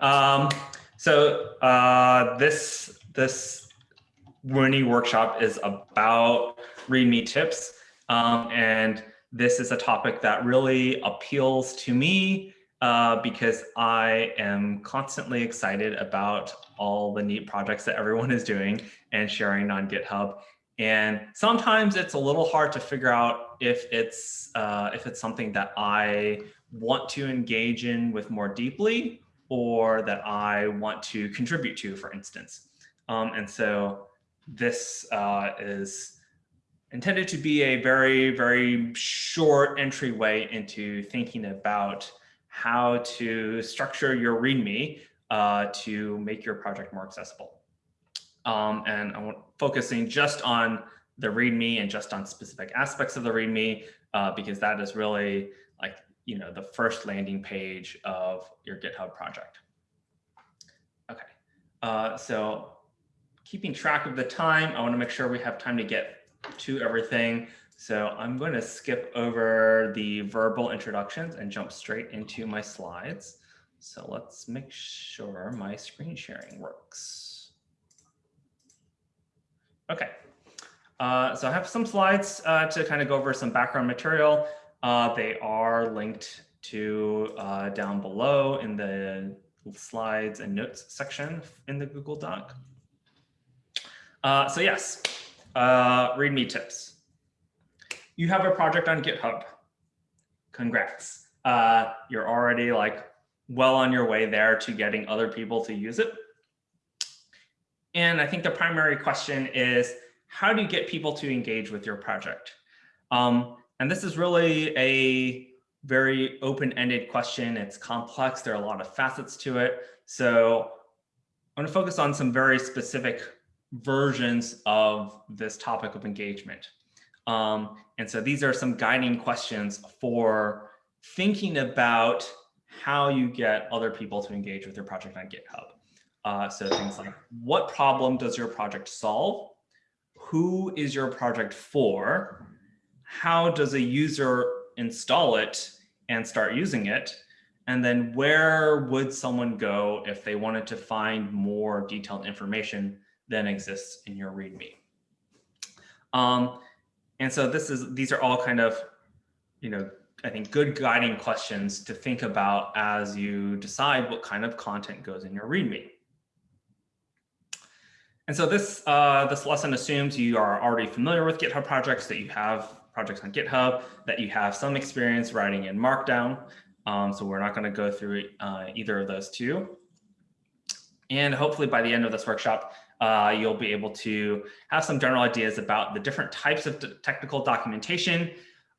Um, so uh, this this Rooney workshop is about README tips, um, and this is a topic that really appeals to me uh, because I am constantly excited about all the neat projects that everyone is doing and sharing on GitHub. And sometimes it's a little hard to figure out if it's uh, if it's something that I want to engage in with more deeply or that I want to contribute to, for instance. Um, and so this uh, is intended to be a very, very short entryway into thinking about how to structure your README uh, to make your project more accessible. Um, and I'm focusing just on the README and just on specific aspects of the README uh, because that is really like, you know, the first landing page of your GitHub project. Okay, uh, so keeping track of the time, I want to make sure we have time to get to everything. So I'm going to skip over the verbal introductions and jump straight into my slides. So let's make sure my screen sharing works. Okay, uh, so I have some slides uh, to kind of go over some background material. Uh, they are linked to uh, down below in the slides and notes section in the Google Doc. Uh, so yes, uh, README tips. You have a project on GitHub. Congrats. Uh, you're already like well on your way there to getting other people to use it. And I think the primary question is, how do you get people to engage with your project? Um, and this is really a very open-ended question. It's complex. There are a lot of facets to it. So I'm going to focus on some very specific versions of this topic of engagement. Um, and so these are some guiding questions for thinking about how you get other people to engage with your project on GitHub. Uh, so things like, what problem does your project solve? Who is your project for? How does a user install it and start using it? And then where would someone go if they wanted to find more detailed information than exists in your README? Um, and so this is these are all kind of, you know, I think good guiding questions to think about as you decide what kind of content goes in your README. And so this, uh, this lesson assumes you are already familiar with GitHub projects, that you have projects on GitHub, that you have some experience writing in Markdown. Um, so we're not going to go through uh, either of those two. And hopefully by the end of this workshop, uh, you'll be able to have some general ideas about the different types of technical documentation,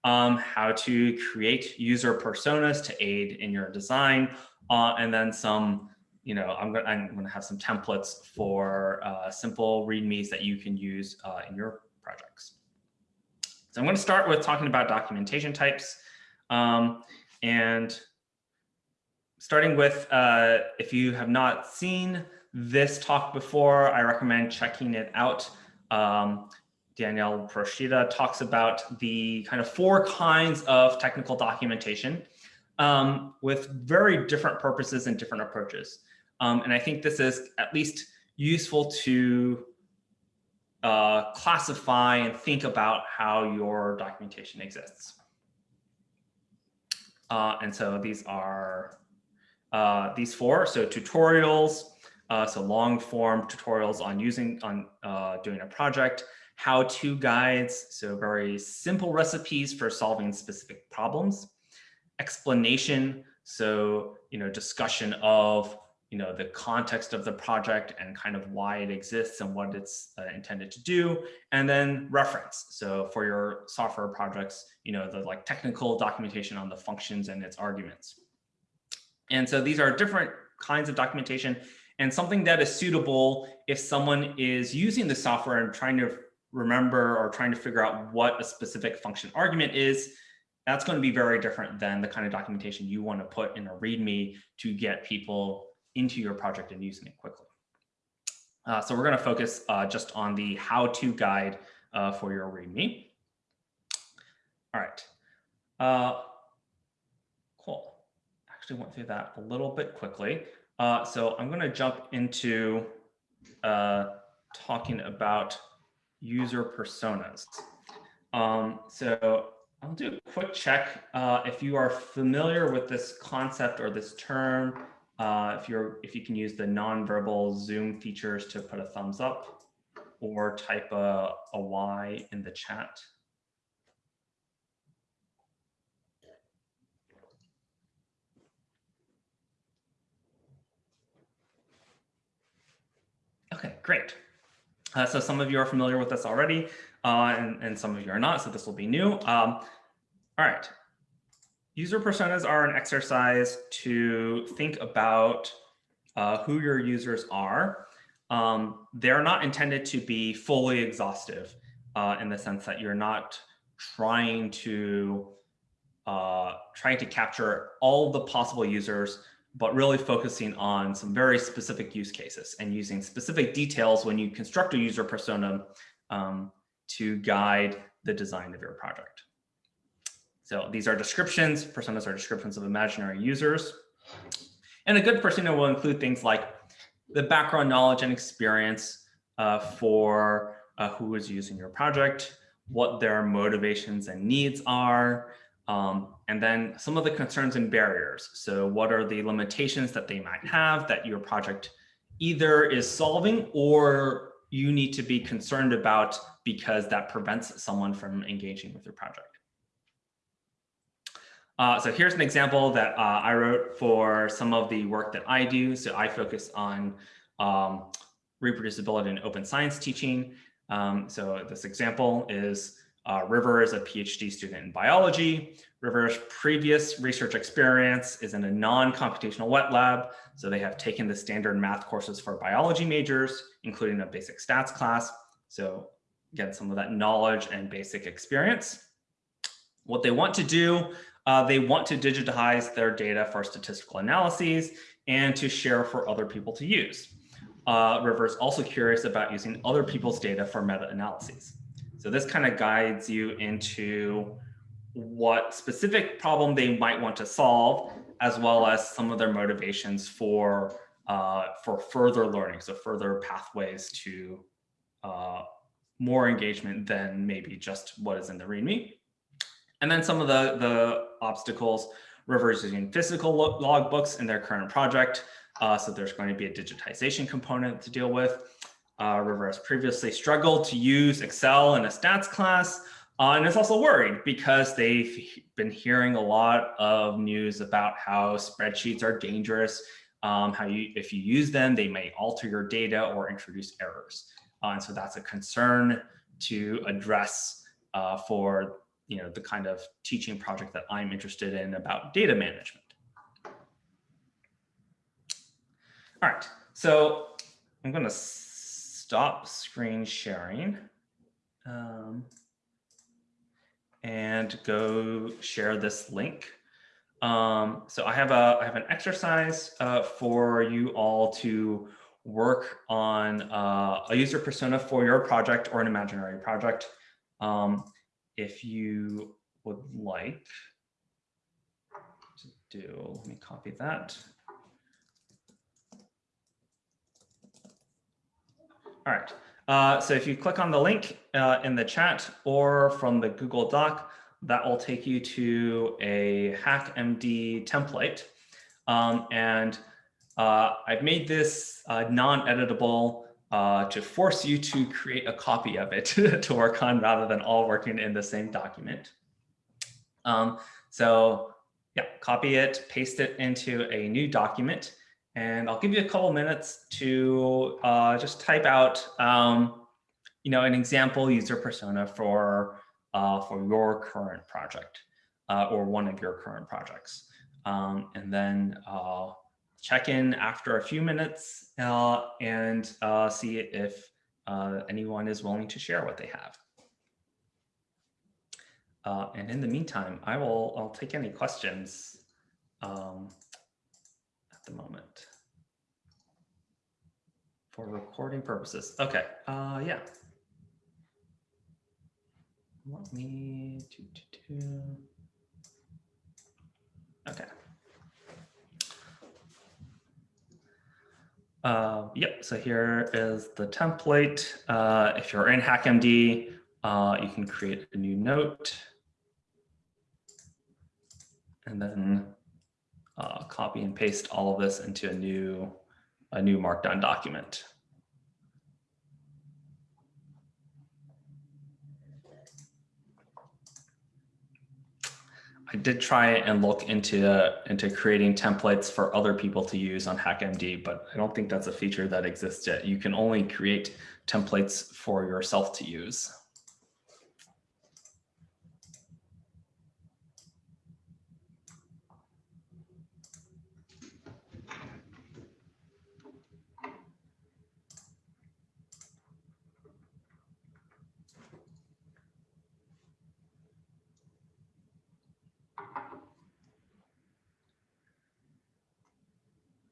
um, how to create user personas to aid in your design, uh, and then some, you know, I'm going I'm to have some templates for uh, simple readmes that you can use uh, in your projects. I'm going to start with talking about documentation types. Um, and starting with, uh, if you have not seen this talk before, I recommend checking it out. Um, Daniele Procida talks about the kind of four kinds of technical documentation um, with very different purposes and different approaches. Um, and I think this is at least useful to uh, classify and think about how your documentation exists. Uh, and so these are uh, these four, so tutorials, uh, so long form tutorials on using, on uh, doing a project, how-to guides, so very simple recipes for solving specific problems, explanation, so, you know, discussion of, you know, the context of the project and kind of why it exists and what it's uh, intended to do, and then reference. So for your software projects, you know, the like technical documentation on the functions and its arguments. And so these are different kinds of documentation and something that is suitable if someone is using the software and trying to remember or trying to figure out what a specific function argument is, that's going to be very different than the kind of documentation you want to put in a README to get people into your project and using it quickly. Uh, so we're going to focus uh, just on the how-to guide uh, for your README. All right. Uh, cool. Actually went through that a little bit quickly. Uh, so I'm going to jump into uh, talking about user personas. Um, so I'll do a quick check if you are familiar with this concept or this term. Uh, if you're if you can use the nonverbal Zoom features to put a thumbs up or type a, a Y in the chat. Okay, great. Uh, so some of you are familiar with this already, uh, and, and some of you are not, so this will be new. Um, all right. User personas are an exercise to think about uh, who your users are. Um, they're not intended to be fully exhaustive uh, in the sense that you're not trying to uh, trying to capture all the possible users but really focusing on some very specific use cases and using specific details when you construct a user persona um, to guide the design of your project. So these are descriptions, personas are descriptions of imaginary users. And a good persona will include things like the background knowledge and experience uh, for uh, who is using your project, what their motivations and needs are, um, and then some of the concerns and barriers. So what are the limitations that they might have that your project either is solving or you need to be concerned about because that prevents someone from engaging with your project. Uh, so here's an example that uh, I wrote for some of the work that I do. So I focus on um, reproducibility in open science teaching. Um, so this example is uh, River is a PhD student in biology. River's previous research experience is in a non-computational wet lab. So they have taken the standard math courses for biology majors, including a basic stats class. So get some of that knowledge and basic experience. What they want to do, uh, they want to digitize their data for statistical analyses and to share for other people to use. Uh, River is also curious about using other people's data for meta-analyses. So this kind of guides you into what specific problem they might want to solve, as well as some of their motivations for uh, for further learning, so further pathways to uh, more engagement than maybe just what is in the README. And then some of the, the obstacles, using physical logbooks in their current project. Uh, so there's going to be a digitization component to deal with. Uh, River has previously struggled to use Excel in a stats class, uh, and is also worried because they've been hearing a lot of news about how spreadsheets are dangerous, um, how you, if you use them, they may alter your data or introduce errors. Uh, and so that's a concern to address uh, for you know the kind of teaching project that I'm interested in about data management. All right, so I'm going to stop screen sharing um, and go share this link. Um, so I have a I have an exercise uh, for you all to work on uh, a user persona for your project or an imaginary project. Um, if you would like to do, let me copy that. All right. Uh, so if you click on the link uh, in the chat or from the Google Doc, that will take you to a HackMD template. Um, and uh, I've made this uh, non-editable uh, to force you to create a copy of it to work on rather than all working in the same document. Um, so yeah, copy it, paste it into a new document. And I'll give you a couple minutes to uh, just type out, um, you know, an example user persona for uh, for your current project uh, or one of your current projects. Um, and then uh, check in after a few minutes uh, and uh, see if anyone is willing to share what they have. and in the meantime, I will I'll take any questions. Um, at the moment for recording purposes. Okay, uh, yeah. Let me do, do, do. Okay. Uh, yep, so here is the template. Uh, if you're in HackMD, uh, you can create a new note and then uh, copy and paste all of this into a new, a new markdown document. I did try and look into uh, into creating templates for other people to use on HackMD, but I don't think that's a feature that exists yet. You can only create templates for yourself to use.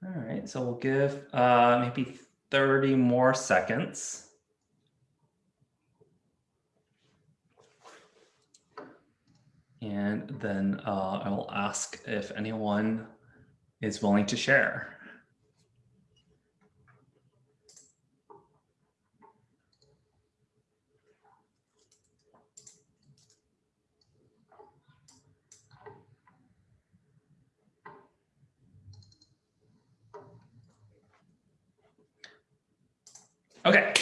All so we'll give uh, maybe 30 more seconds. And then uh, I will ask if anyone is willing to share. Okay,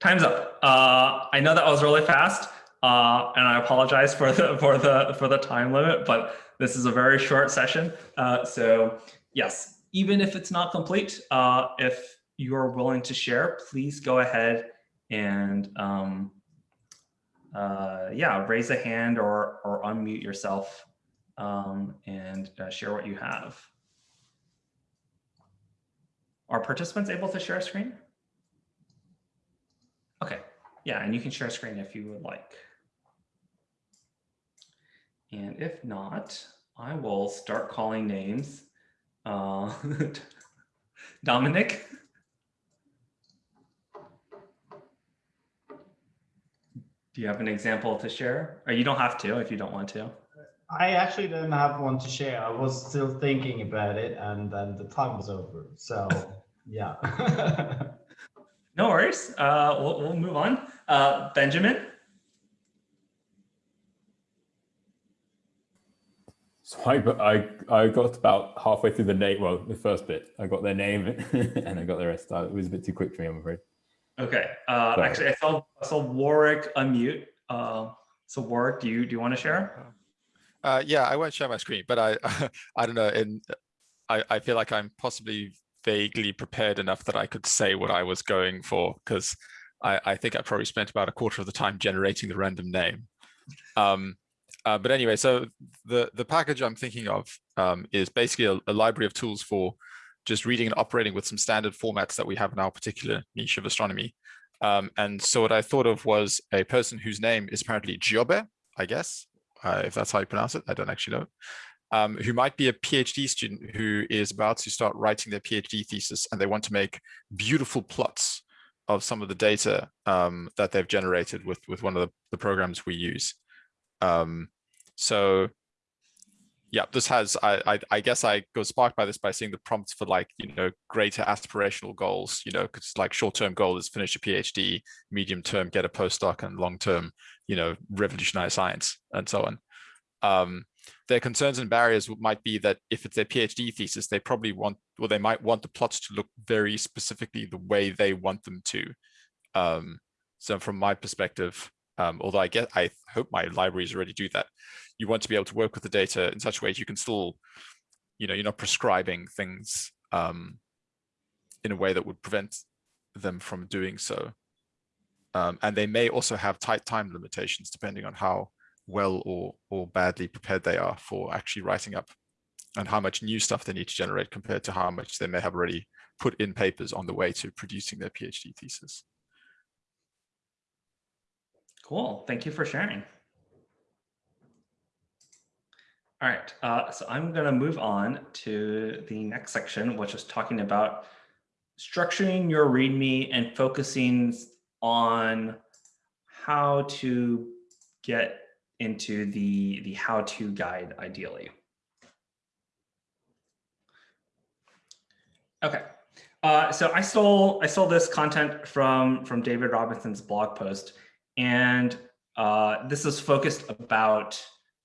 time's up. Uh, I know that was really fast, uh, and I apologize for the for the for the time limit, but this is a very short session. Uh, so yes, even if it's not complete, uh, if you are willing to share, please go ahead and um, uh, yeah, raise a hand or or unmute yourself um, and uh, share what you have. Are participants able to share a screen? Yeah, and you can share a screen if you would like. And if not, I will start calling names. Uh, Dominic? Do you have an example to share? Or you don't have to if you don't want to. I actually didn't have one to share. I was still thinking about it and then the time was over. So yeah. No worries. Uh, we'll, we'll move on. Uh, Benjamin. So I, I, I got about halfway through the name, well, the first bit. I got their name and I got the rest. It was a bit too quick for me, I'm afraid. Okay. Uh, actually, I saw, I saw Warwick unmute. Uh, so Warwick, do you do you want to share? Uh, yeah, I won't share my screen, but I I don't know. In I I feel like I'm possibly vaguely prepared enough that I could say what I was going for because I, I, think I probably spent about a quarter of the time generating the random name. Um, uh, but anyway, so the, the package I'm thinking of um, is basically a, a, library of tools for just reading and operating with some standard formats that we have in our particular niche of astronomy. Um, and so what I thought of was a person whose name is apparently Giobe, I guess, uh, if that's how you pronounce it. I don't actually know um, who might be a PhD student who is about to start writing their PhD thesis and they want to make beautiful plots of some of the data um, that they've generated with, with one of the, the programs we use. Um, so yeah, this has, I, I, I, guess I go sparked by this by seeing the prompts for like, you know, greater aspirational goals, you know, because like short-term goal is finish a PhD, medium term, get a postdoc and long-term, you know, revolutionize science and so on. Um, their concerns and barriers might be that if it's their PhD thesis, they probably want, or they might want the plots to look very specifically the way they want them to. Um, so from my perspective, um, although I get, I hope my libraries already do that, you want to be able to work with the data in such a way you can still, you know, you're not prescribing things um, in a way that would prevent them from doing so. Um, and they may also have tight time limitations depending on how well or, or badly prepared they are for actually writing up and how much new stuff they need to generate compared to how much they may have already put in papers on the way to producing their PhD thesis. Cool. Thank you for sharing. All right, uh, so I'm going to move on to the next section, which is talking about structuring your README and focusing on how to get into the, the how-to guide ideally. Okay, Uh, so I stole I stole this content from from David Robinson's blog post, and uh, this is focused about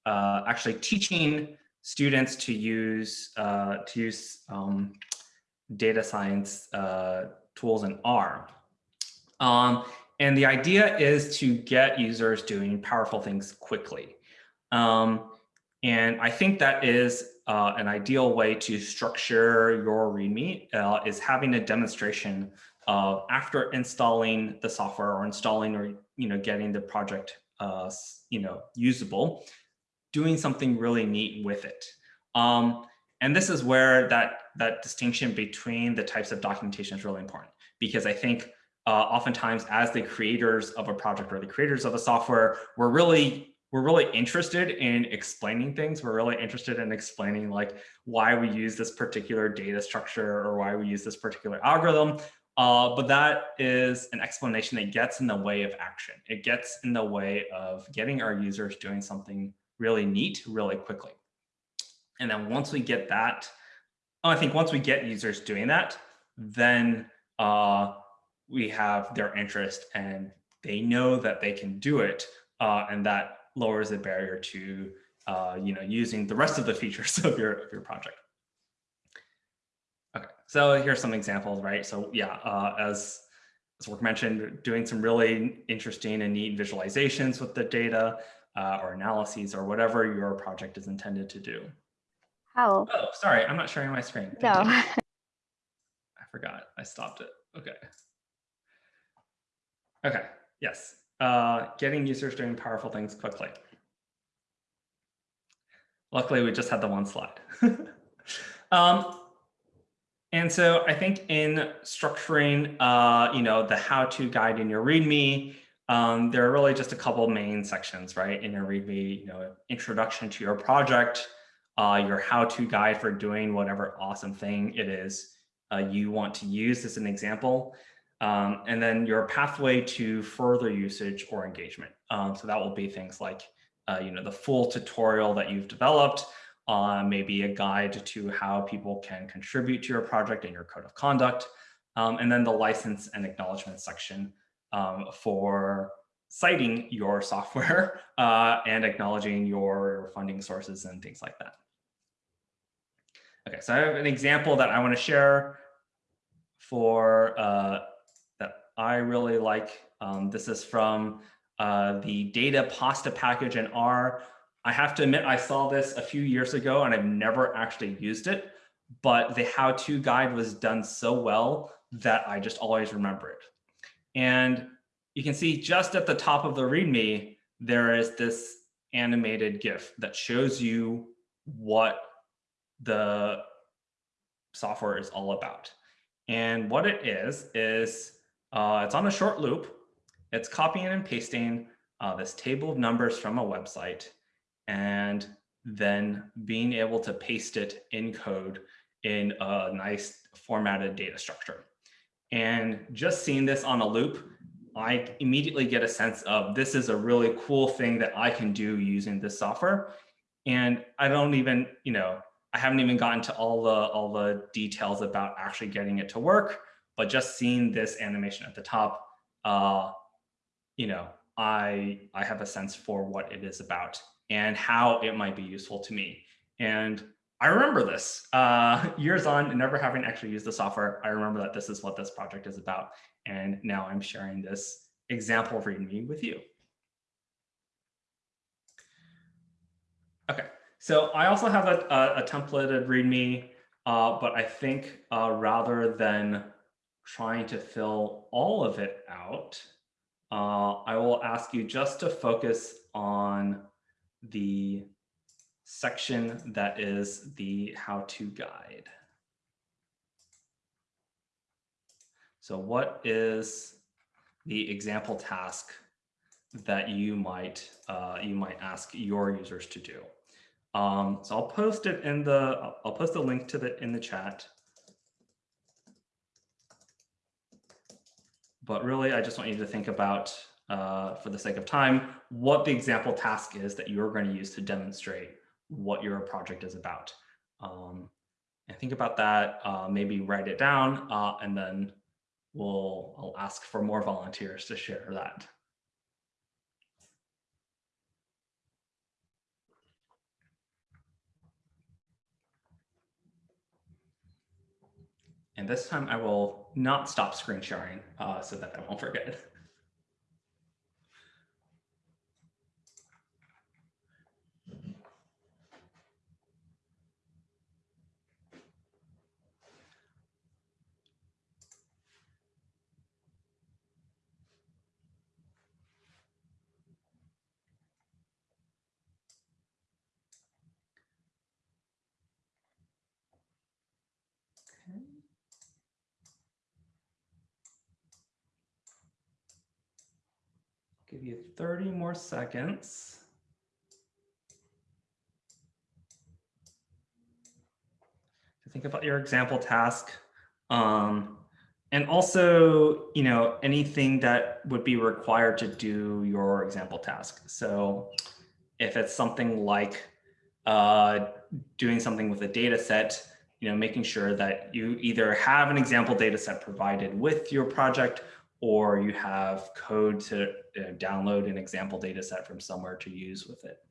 uh, actually teaching students to use uh, to use um, data science uh, tools in R. Um, and the idea is to get users doing powerful things quickly. Um, and I think that is uh, an ideal way to structure your README uh, is having a demonstration of after installing the software or installing or you know getting the project uh, you know usable, doing something really neat with it. Um, and this is where that that distinction between the types of documentation is really important because I think uh, oftentimes as the creators of a project or the creators of a software, we're really we're really interested in explaining things. We're really interested in explaining like why we use this particular data structure or why we use this particular algorithm. Uh, but that is an explanation that gets in the way of action. It gets in the way of getting our users doing something really neat really quickly. And then once we get that, I think once we get users doing that, then uh, we have their interest and they know that they can do it uh, and that lowers the barrier to uh, you know using the rest of the features of your of your project. Okay, so here's some examples, right? So yeah, uh, as as Warwick mentioned, doing some really interesting and neat visualizations with the data uh, or analyses or whatever your project is intended to do. How? Oh, sorry, I'm not sharing my screen. Thank No. I forgot. I stopped it. Okay. Okay. Yes. Uh, getting users doing powerful things quickly. Luckily, we just had the one slide. um, and so I think in structuring, uh, you know, the how-to guide in your README, um, there are really just a couple main sections, right? In your README, you know, introduction to your project, uh, your how-to guide for doing whatever awesome thing it is uh, you want to use as an example. Um, and then your pathway to further usage or engagement. Um, so that will be things like, uh, you know, the full tutorial that you've developed, uh, maybe a guide to how people can contribute to your project and your code of conduct, um, and then the license and acknowledgement section um, for citing your software uh, and acknowledging your funding sources and things like that. Okay, so I have an example that I want to share for uh, I really like. Um, this is from uh, the datapasta package in R. I have to admit, I saw this a few years ago and I've never actually used it, but the how-to guide was done so well that I just always remember it. And you can see just at the top of the README, there is this animated GIF that shows you what the software is all about. And what it is, is uh, it's on a short loop. It's copying and pasting uh, this table of numbers from a website and then being able to paste it in code in a nice formatted data structure. And just seeing this on a loop, I immediately get a sense of this is a really cool thing that I can do using this software. And I don't even, you know, I haven't even gotten to all the all the details about actually getting it to work, but just seeing this animation at the top, uh, you know, I I have a sense for what it is about and how it might be useful to me. And I remember this uh, years on, never having actually used the software. I remember that this is what this project is about, and now I'm sharing this example README with you. Okay, so I also have a, a, a templated README, uh, but I think uh, rather than trying to fill all of it out, uh, I will ask you just to focus on the section that is the how-to guide. So what is the example task that you might uh, you might ask your users to do? Um, so I'll post it in the I'll- post the link to the in the chat. But really, I just want you to think about, uh, for the sake of time, what the example task is that you're going to use to demonstrate what your project is about. Um, and think about that, uh, maybe write it down, uh, and then we'll, I'll ask for more volunteers to share that. And this time I will not stop screen sharing uh, so that I won't forget. Give you 30 more seconds. To think about your example task. Um, and also, you know, anything that would be required to do your example task. So if it's something like uh, doing something with a data set, you know, making sure that you either have an example data set provided with your project or you have code to uh, download an example data set from somewhere to use with it.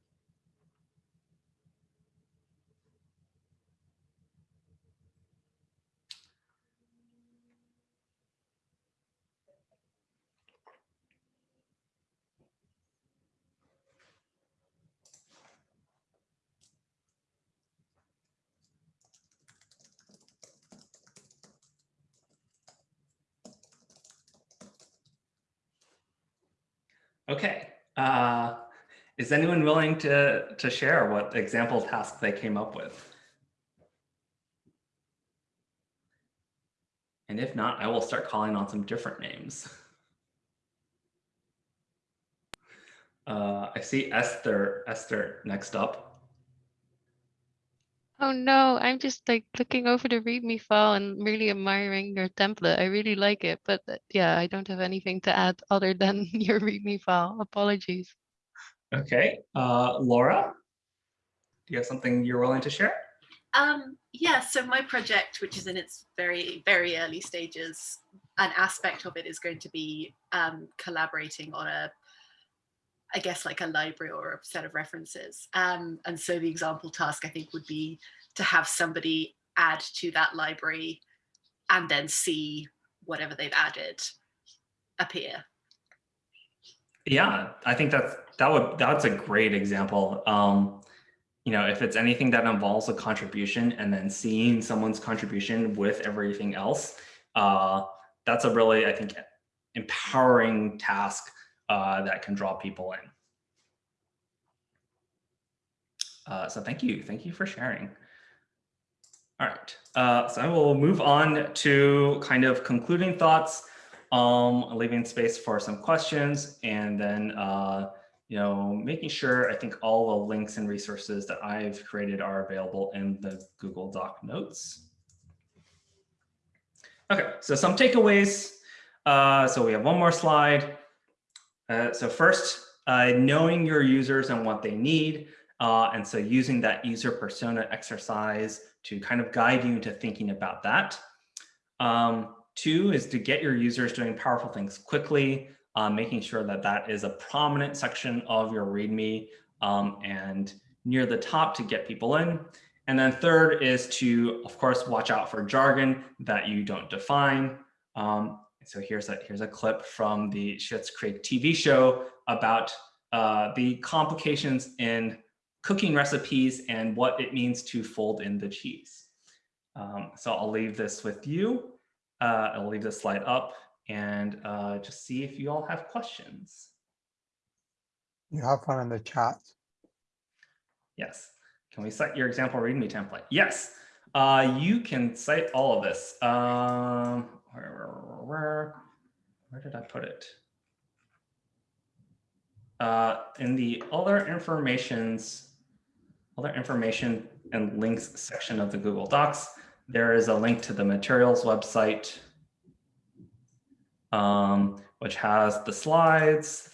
Okay. Uh, is anyone willing to, to share what example task they came up with? And if not, I will start calling on some different names. Uh, I see Esther, Esther next up. Oh no, I'm just like looking over the README file and really admiring your template. I really like it, but uh, yeah, I don't have anything to add other than your README file. Apologies. Okay, uh, Laura, do you have something you're willing to share? Um, yeah, so my project, which is in its very, very early stages, an aspect of it is going to be um, collaborating on a, I guess like a library or a set of references. Um, and so the example task I think would be to have somebody add to that library and then see whatever they've added appear. Yeah, I think that's that would that's a great example. Um, you know, if it's anything that involves a contribution and then seeing someone's contribution with everything else, uh, that's a really, I think, empowering task uh, that can draw people in. Uh, so thank you. Thank you for sharing. All right. Uh, so I will move on to kind of concluding thoughts, um, leaving space for some questions, and then uh, you know, making sure I think all the links and resources that I've created are available in the Google Doc notes. Okay, so some takeaways. Uh, so we have one more slide. Uh, so first, uh, knowing your users and what they need. Uh, and so using that user persona exercise to kind of guide you into thinking about that. Um, two is to get your users doing powerful things quickly, uh, making sure that that is a prominent section of your README um, and near the top to get people in. And then third is to, of course, watch out for jargon that you don't define. Um, so here's a, here's a clip from the Schitt's Creek TV show about uh, the complications in cooking recipes and what it means to fold in the cheese. Um, so I'll leave this with you. Uh, I'll leave this slide up and uh, just see if you all have questions. You have fun in the chat. Yes. Can we cite your example README template? Yes. Uh, you can cite all of this. Um, where, where, did I put it? Uh, in the other informations, other information and links section of the Google Docs, there is a link to the materials website, um, which has the slides,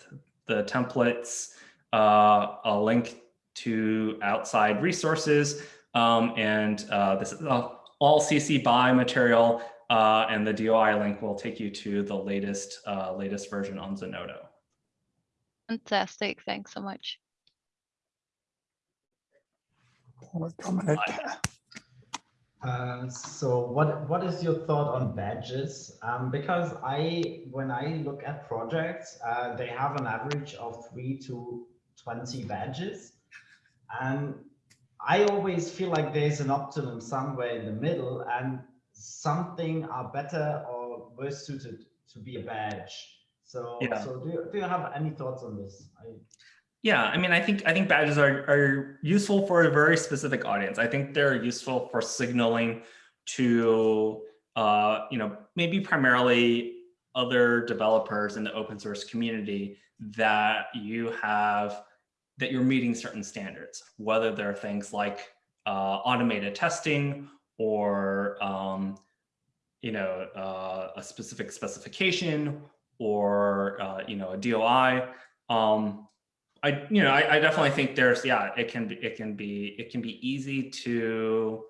the templates, uh, a link to outside resources, um, and uh, this is all CC BY material, uh, and the DOI link will take you to the latest uh, latest version on Zenodo. Fantastic. Thanks so much. Public. Uh, so what what is your thought on badges? Um, because I when I look at projects, uh, they have an average of three to twenty badges, and I always feel like there's an optimum somewhere in the middle, and something are better or worse suited to be a badge. So Yeah. so do you, do you have any thoughts on this? I, Yeah, I mean, I think I think badges are are useful for a very specific audience. I think they're useful for signaling to uh, you know maybe primarily other developers in the open source community that you have that you're meeting certain standards, whether they're things like uh, automated testing or um, you know uh, a specific specification or uh, you know a DOI. Um, I, you know, I, I definitely think there's, yeah, it can be, it can be, it can be easy to,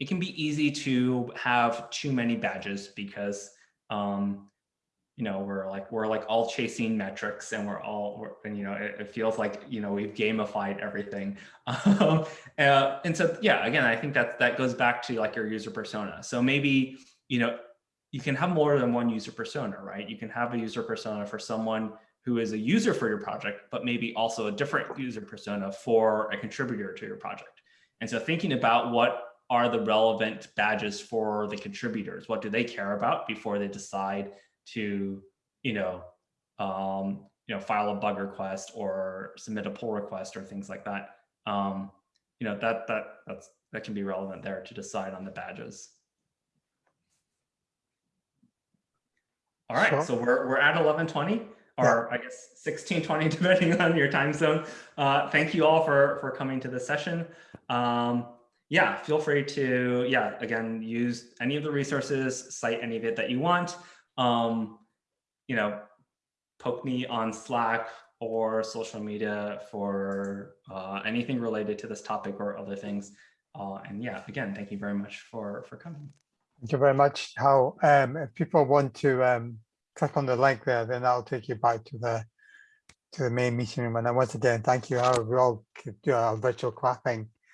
it can be easy to have too many badges because, um, you know, we're like, we're like all chasing metrics and we're all, we're, and, you know, it, it feels like, you know, we've gamified everything. Um, uh, and so, yeah, again, I think that that goes back to like your user persona. So maybe, you know, you can have more than one user persona, right? You can have a user persona for someone who is a user for your project, but maybe also a different user persona for a contributor to your project. And so thinking about what are the relevant badges for the contributors, what do they care about before they decide to, you know, um, you know, file a bug request or submit a pull request or things like that. Um, you know, that that that's that can be relevant there to decide on the badges. All right, Sure. so we're we're at eleven twenty or I guess sixteen twenty, depending on your time zone. Uh, thank you all for for coming to the session. Um, yeah, feel free to yeah again use any of the resources, cite any of it that you want. Um, you know, poke me on Slack or social media for uh, anything related to this topic or other things. Uh, and yeah, again, thank you very much for for coming. Thank you very much, Hao. Um, if people want to um, click on the link there, then that'll take you back to the to the main meeting room. And then once again, thank you, Hao. We all do our virtual clapping